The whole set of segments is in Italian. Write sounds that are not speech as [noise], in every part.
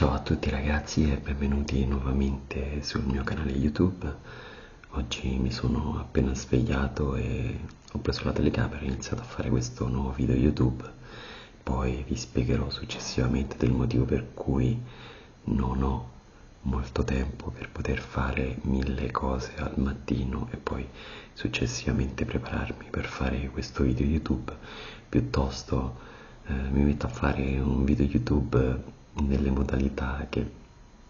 Ciao a tutti ragazzi e benvenuti nuovamente sul mio canale YouTube. Oggi mi sono appena svegliato e ho preso la telecamera e ho iniziato a fare questo nuovo video YouTube. Poi vi spiegherò successivamente del motivo per cui non ho molto tempo per poter fare mille cose al mattino e poi successivamente prepararmi per fare questo video YouTube. Piuttosto eh, mi metto a fare un video YouTube nelle modalità che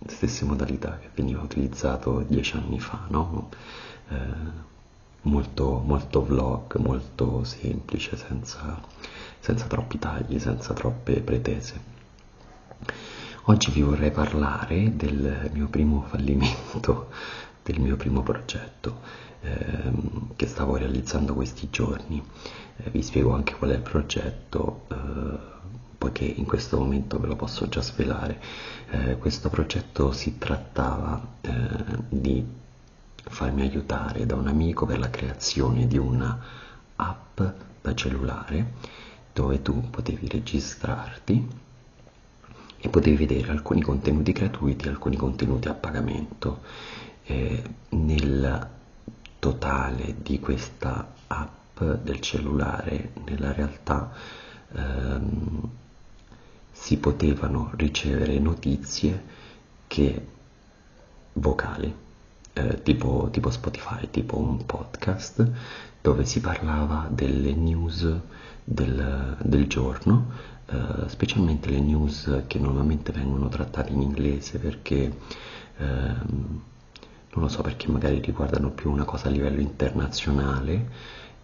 stesse modalità che veniva utilizzato dieci anni fa, no? eh, molto, molto vlog, molto semplice, senza, senza troppi tagli, senza troppe pretese. Oggi vi vorrei parlare del mio primo fallimento, [laughs] del mio primo progetto ehm, che stavo realizzando questi giorni. Eh, vi spiego anche qual è il progetto, eh, poiché in questo momento ve lo posso già svelare. Eh, questo progetto si trattava eh, di farmi aiutare da un amico per la creazione di una app da cellulare dove tu potevi registrarti e potevi vedere alcuni contenuti gratuiti e alcuni contenuti a pagamento. Eh, nel totale di questa app del cellulare, nella realtà, ehm, si potevano ricevere notizie che vocali, eh, tipo, tipo Spotify, tipo un podcast, dove si parlava delle news del, del giorno, eh, specialmente le news che normalmente vengono trattate in inglese perché ehm, non lo so perché magari riguardano più una cosa a livello internazionale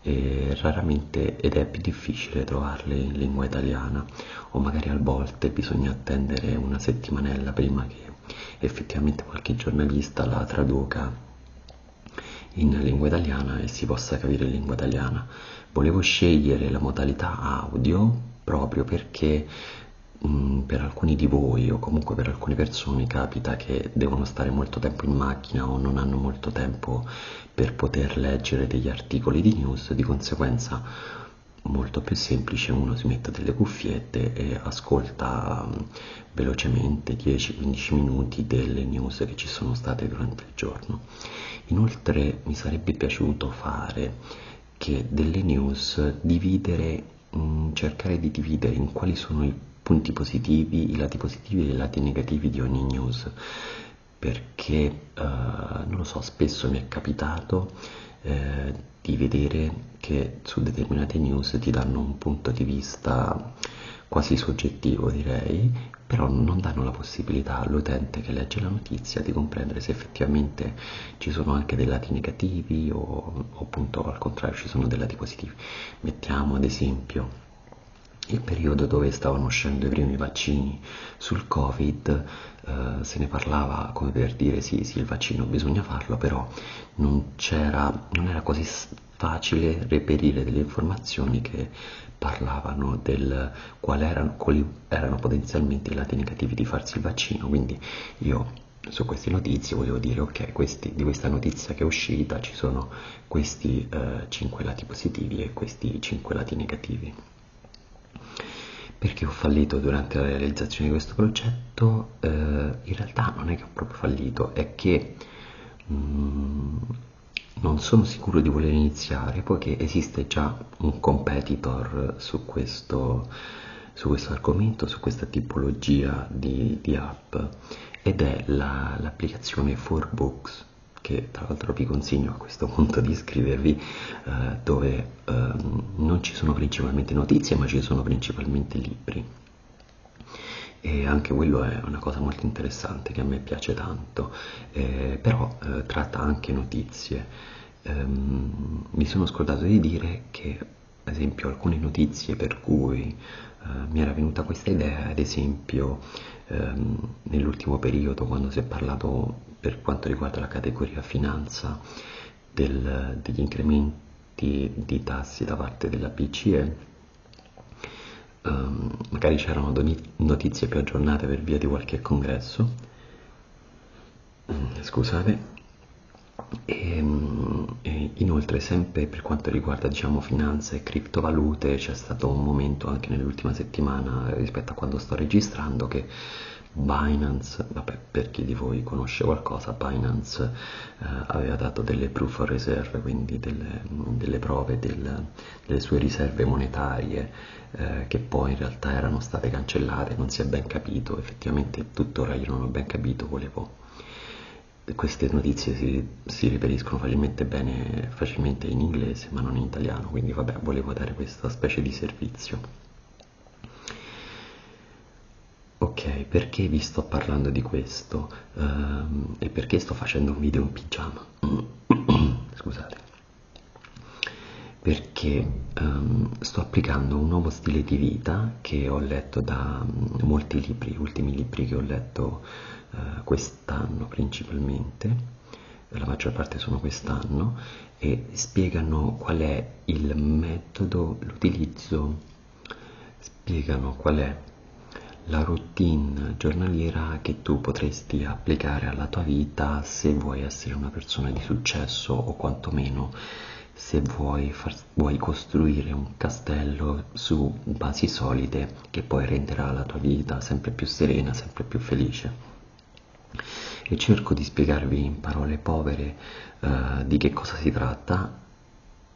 e raramente ed è più difficile trovarle in lingua italiana o magari a volte bisogna attendere una settimanella prima che effettivamente qualche giornalista la traduca in lingua italiana e si possa capire in lingua italiana. Volevo scegliere la modalità audio proprio perché Mm, per alcuni di voi o comunque per alcune persone capita che devono stare molto tempo in macchina o non hanno molto tempo per poter leggere degli articoli di news, di conseguenza molto più semplice uno si mette delle cuffiette e ascolta mm, velocemente 10-15 minuti delle news che ci sono state durante il giorno. Inoltre mi sarebbe piaciuto fare che delle news dividere, mm, cercare di dividere in quali sono i punti positivi, i lati positivi e i lati negativi di ogni news perché eh, non lo so, spesso mi è capitato eh, di vedere che su determinate news ti danno un punto di vista quasi soggettivo direi, però non danno la possibilità all'utente che legge la notizia di comprendere se effettivamente ci sono anche dei lati negativi o, o appunto al contrario ci sono dei lati positivi. Mettiamo ad esempio il periodo dove stavano uscendo i primi vaccini sul covid eh, se ne parlava come per dire sì sì il vaccino bisogna farlo però non, non era così facile reperire delle informazioni che parlavano del quali erano, quali erano potenzialmente i lati negativi di farsi il vaccino. Quindi io su queste notizie volevo dire ok questi, di questa notizia che è uscita ci sono questi eh, 5 lati positivi e questi 5 lati negativi perché ho fallito durante la realizzazione di questo progetto? Eh, in realtà non è che ho proprio fallito, è che mh, mm, non sono sicuro di voler iniziare poiché esiste già un competitor su questo, su questo argomento, su questa tipologia di, di app ed è la, l'applicazione 4Books che tra l'altro vi consiglio a questo punto di iscrivervi, eh, dove eh, non ci sono principalmente notizie, ma ci sono principalmente libri. E anche quello è una cosa molto interessante che a me piace tanto, eh, però eh, tratta anche notizie. Ehm, mi sono scordato di dire che, ad esempio, alcune notizie per cui eh, mi era venuta questa idea, ad esempio, ehm, nell'ultimo periodo, quando si è parlato per quanto riguarda la categoria finanza del, degli incrementi di tassi da parte della BCE, um, magari c'erano notizie più aggiornate per via di qualche congresso, mm, scusate, e, e, inoltre sempre per quanto riguarda diciamo finanza e criptovalute c'è stato un momento anche nell'ultima settimana rispetto a quando sto registrando che Binance, vabbè, per chi di voi conosce qualcosa, Binance eh, aveva dato delle proof of reserve, quindi delle, delle prove del, delle sue riserve monetarie eh, che poi in realtà erano state cancellate, non si è ben capito, effettivamente tuttora io non ho ben capito, volevo queste notizie si, si riferiscono facilmente, bene, facilmente in inglese ma non in italiano, quindi vabbè, volevo dare questa specie di servizio. Ok, perché vi sto parlando di questo? Um, e perché sto facendo un video in pigiama? [coughs] Scusate. Perché um, sto applicando un nuovo stile di vita che ho letto da um, molti libri, ultimi libri che ho letto uh, quest'anno principalmente, la maggior parte sono quest'anno, e spiegano qual è il metodo, l'utilizzo, spiegano qual è la routine giornaliera che tu potresti applicare alla tua vita se vuoi essere una persona di successo o quantomeno se vuoi, far, vuoi costruire un castello su basi solide che poi renderà la tua vita sempre più serena, sempre più felice. E cerco di spiegarvi in parole povere uh, di che cosa si tratta,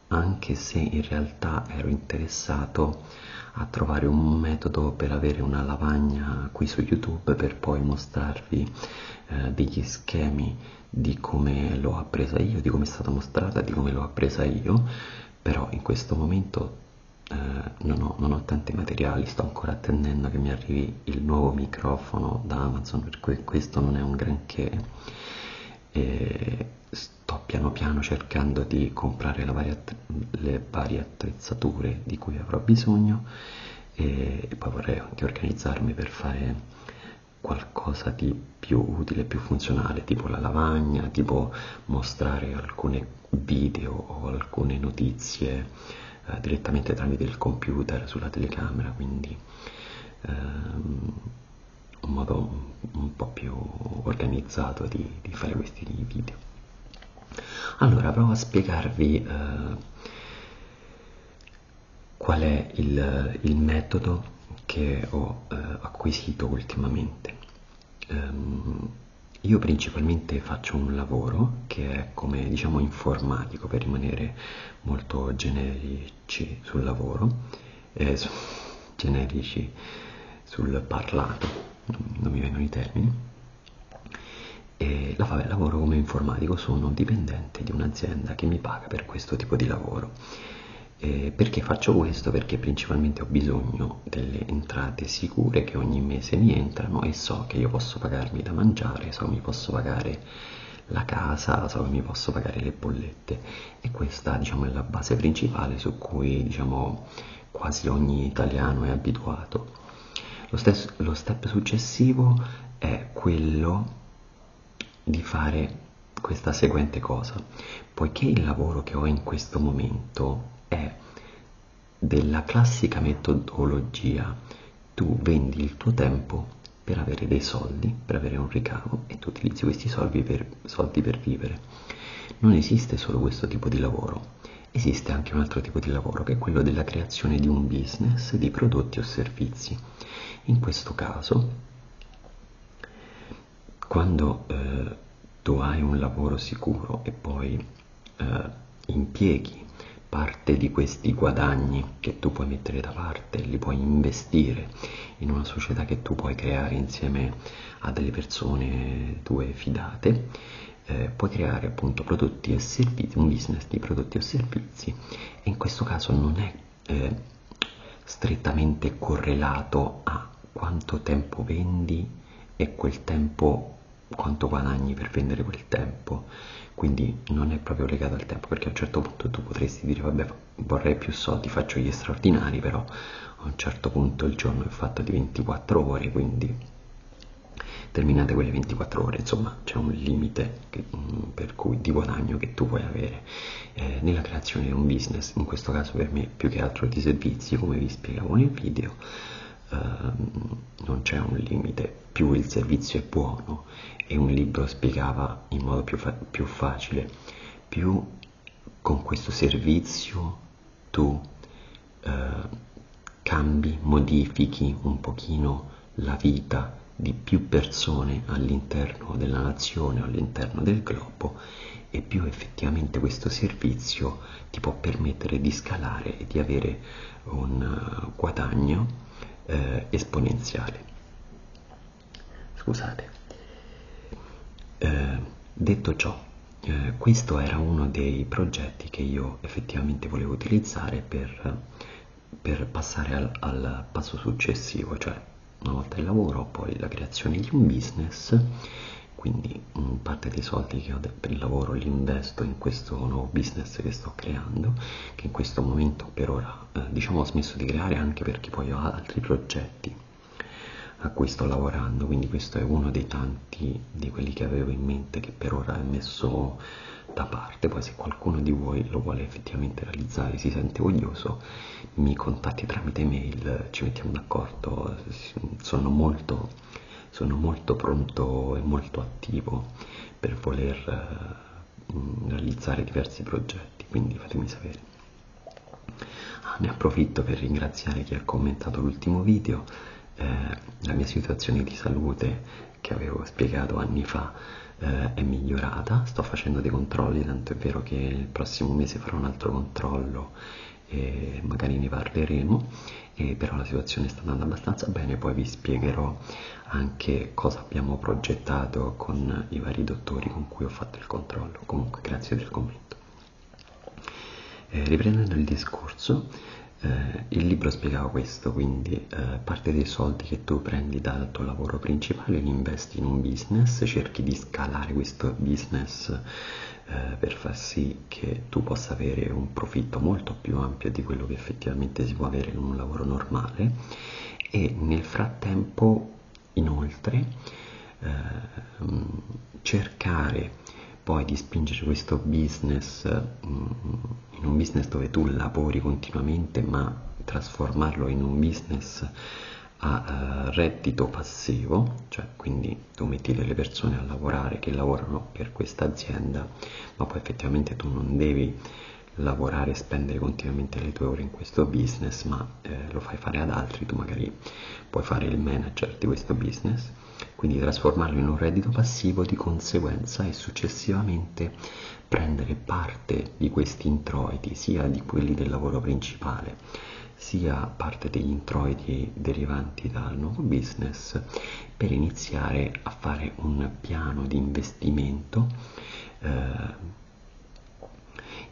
anche se in realtà ero interessato a trovare un metodo per avere una lavagna qui su YouTube per poi mostrarvi eh, degli schemi di come l'ho appresa io, di come è stata mostrata, di come l'ho appresa io, però in questo momento eh, non, ho, non, ho, tanti materiali, sto ancora attendendo che mi arrivi il nuovo microfono da Amazon, per cui questo non è un granché. E sto piano piano cercando di comprare varie, le varie attrezzature di cui avrò bisogno e, e poi vorrei anche organizzarmi per fare qualcosa di più utile, più funzionale, tipo la lavagna, tipo mostrare alcune video o alcune notizie eh, direttamente tramite il computer sulla telecamera, quindi ehm, un modo un po' più organizzato di, di fare questi video. Allora, provo a spiegarvi eh, qual è il, il, metodo che ho eh, acquisito ultimamente. Um, io principalmente faccio un lavoro che è come diciamo informatico per rimanere molto generici sul lavoro, eh, su, generici sul parlato, non mi vengono i termini e la, vabbè, lavoro come informatico, sono dipendente di un'azienda che mi paga per questo tipo di lavoro. E perché faccio questo? Perché principalmente ho bisogno delle entrate sicure che ogni mese mi entrano e so che io posso pagarmi da mangiare, so che mi posso pagare la casa, so che mi posso pagare le bollette e questa diciamo, è la base principale su cui diciamo, quasi ogni italiano è abituato. Lo, stesso, lo step successivo è quello di fare questa seguente cosa, poiché il lavoro che ho in questo momento è della classica metodologia, tu vendi il tuo tempo per avere dei soldi, per avere un ricavo e tu utilizzi questi soldi per, soldi per vivere. Non esiste solo questo tipo di lavoro, esiste anche un altro tipo di lavoro che è quello della creazione di un business di prodotti o servizi. In questo caso quando eh, tu hai un lavoro sicuro e poi eh, impieghi parte di questi guadagni che tu puoi mettere da parte, li puoi investire in una società che tu puoi creare insieme a delle persone tue fidate, eh, puoi creare appunto prodotti e servizi, un business di prodotti o servizi e in questo caso non è eh, strettamente correlato a quanto tempo vendi e quel tempo quanto guadagni per vendere quel tempo. Quindi non è proprio legato al tempo perché a un certo punto tu potresti dire vabbè vorrei più soldi faccio gli straordinari però a un certo punto il giorno è fatto di 24 ore quindi terminate quelle 24 ore. Insomma c'è un limite che, mm, per cui di guadagno che tu puoi avere. Eh, nella creazione di un business in questo caso per me più che altro di servizi come vi spiegavo nel video Ehm, non c'è un limite, più il servizio è buono e un libro spiegava in modo più, fa più facile, più con questo servizio tu uh, cambi, modifichi un pochino la vita di più persone all'interno della nazione all'interno del globo e più effettivamente questo servizio ti può permettere di scalare e di avere un uh, guadagno eh, esponenziale. Scusate. Eh, detto ciò, eh, questo era uno dei progetti che io effettivamente volevo utilizzare per, per passare al, al passo successivo, cioè una volta il lavoro, poi la creazione di un business quindi parte dei soldi che ho per il lavoro li investo in questo nuovo business che sto creando che in questo momento per ora eh, diciamo ho smesso di creare anche perché poi ho altri progetti a cui sto lavorando. Quindi questo è uno dei tanti di quelli che avevo in mente che per ora è messo da parte. Poi se qualcuno di voi lo vuole effettivamente realizzare si sente voglioso mi contatti tramite mail ci mettiamo d'accordo. Sono molto sono molto pronto e molto attivo per voler eh, realizzare diversi progetti, quindi fatemi sapere. Ah, ne approfitto per ringraziare chi ha commentato l'ultimo video, eh, la mia situazione di salute che avevo spiegato anni fa eh, è migliorata, sto facendo dei controlli, tanto è vero che il prossimo mese farò un altro controllo e magari ne parleremo, e però la situazione sta andando abbastanza bene, poi vi spiegherò anche cosa abbiamo progettato con i vari dottori con cui ho fatto il controllo. Comunque grazie del commento. Eh, riprendendo il discorso, eh, il libro spiegava questo, quindi eh, parte dei soldi che tu prendi dal tuo lavoro principale li investi in un business, cerchi di scalare questo business eh, per far sì che tu possa avere un profitto molto più ampio di quello che effettivamente si può avere in un lavoro normale. E nel frattempo inoltre eh, cercare poi di spingere questo business mm, in un business dove tu lavori continuamente ma trasformarlo in un business a uh, reddito passivo, cioè quindi tu metti delle persone a lavorare che lavorano per questa azienda, ma poi effettivamente tu non devi lavorare e spendere continuamente le tue ore in questo business, ma eh, lo fai fare ad altri, tu magari puoi fare il manager di questo business, quindi trasformarlo in un reddito passivo di conseguenza e successivamente prendere parte di questi introiti, sia di quelli del lavoro principale, sia parte degli introiti derivanti dal nuovo business, per iniziare a fare un piano di investimento eh,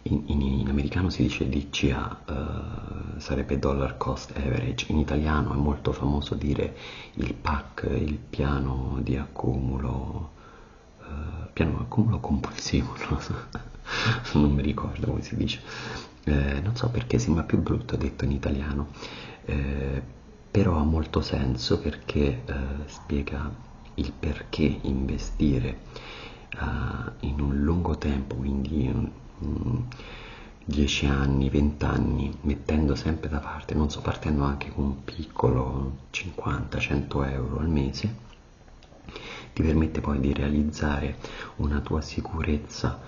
in, in, in, americano si dice DCA, uh, sarebbe dollar cost average, in italiano è molto famoso dire il PAC, il piano di accumulo, uh, piano di accumulo compulsivo, [laughs] non, so, non mi ricordo come si dice, eh, non so perché sembra più brutto detto in italiano, eh, però ha molto senso perché eh, spiega il perché investire uh, in un lungo tempo, quindi 10 anni, 20 anni, mettendo sempre da parte, non so, partendo anche con un piccolo 50-100 euro al mese, ti permette poi di realizzare una tua sicurezza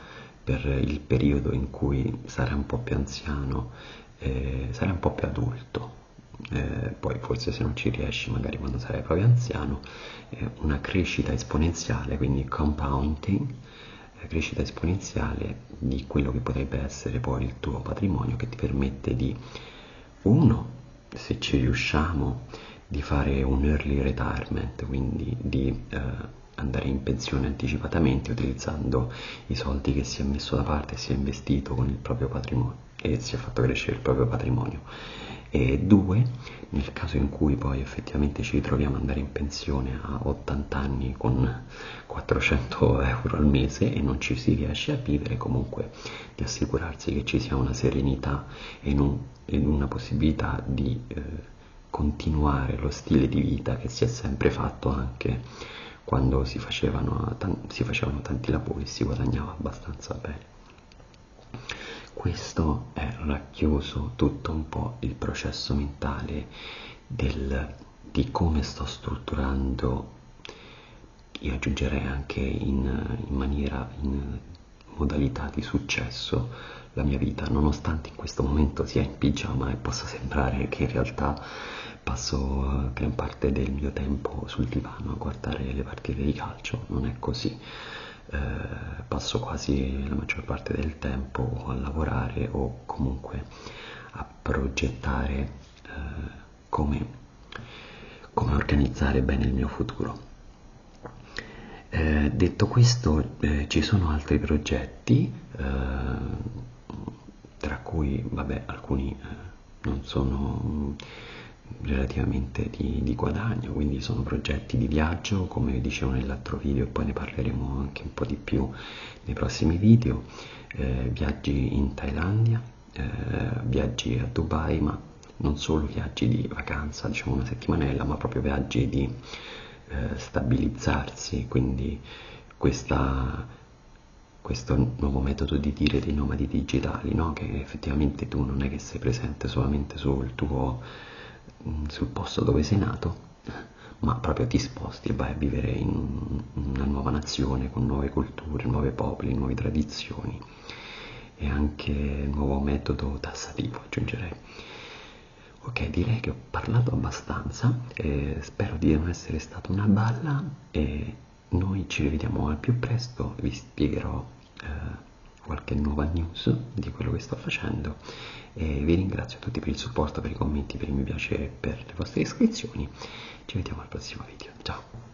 per il periodo in cui sarai un po' più anziano, eh, sarai un po' più adulto. Eh, poi forse se non ci riesci magari quando sarai proprio anziano, eh, una crescita esponenziale, quindi compounding, crescita esponenziale di quello che potrebbe essere poi il tuo patrimonio che ti permette di, uno, se ci riusciamo, di fare un early retirement, quindi di eh, andare in pensione anticipatamente utilizzando i soldi che si è messo da parte si è investito con il proprio patrimonio e si è fatto crescere il proprio patrimonio. E due, nel caso in cui poi effettivamente ci ritroviamo ad andare in pensione a 80 anni con 400 euro al mese e non ci si riesce a vivere, comunque di assicurarsi che ci sia una serenità e, e una possibilità di eh, continuare lo stile di vita che si è sempre fatto anche quando si facevano, si facevano tanti lavori si guadagnava abbastanza bene. Questo è racchiuso tutto un po' il processo mentale del, di come sto strutturando, io aggiungerei anche in, in maniera, in modalità di successo la mia vita, nonostante in questo momento sia in pigiama e possa sembrare che in realtà passo gran parte del mio tempo sul divano a guardare le partite di calcio, non è così. Eh, passo quasi la maggior parte del tempo a lavorare o comunque a progettare eh, come, come organizzare bene il mio futuro. Eh, detto questo, eh, ci sono altri progetti, eh, tra cui, vabbè, alcuni eh, non sono relativamente di, di, guadagno, quindi sono progetti di viaggio, come dicevo nell'altro video, poi ne parleremo anche un po' di più nei prossimi video, eh, viaggi in Thailandia, eh, viaggi a Dubai, ma non solo viaggi di vacanza, diciamo una settimanella, ma proprio viaggi di eh, stabilizzarsi, quindi questa, questo nuovo metodo di dire dei nomadi digitali, no? che effettivamente tu non è che sei presente solamente sul tuo sul posto dove sei nato, ma proprio ti sposti e vai a vivere in una nuova nazione con nuove culture, nuovi popoli, nuove tradizioni e anche nuovo metodo tassativo aggiungerei. Ok, direi che ho parlato abbastanza, eh, spero di non essere stata una balla e noi ci rivediamo al più presto, vi spiegherò eh, qualche nuova news di quello che sto facendo e vi ringrazio tutti per il supporto, per i commenti, per i mi piace e per le vostre iscrizioni. Ci vediamo al prossimo video, ciao!